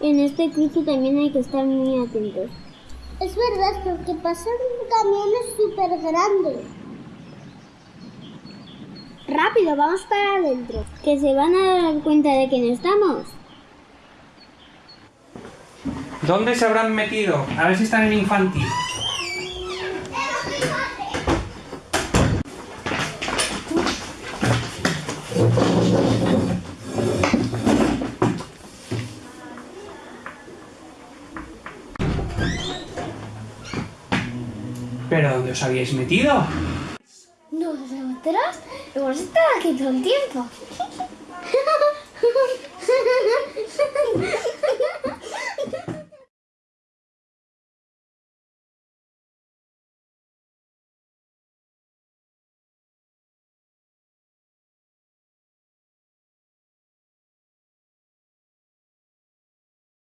En este cruce también hay que estar muy atentos. Es verdad, porque pasan camiones súper grandes. Rápido, vamos para adentro. Que se van a dar cuenta de que no estamos. ¿Dónde se habrán metido? A ver si están en infantil. ¿Pero dónde os habíais metido? ¿Nosotros? Hemos estado aquí todo el tiempo.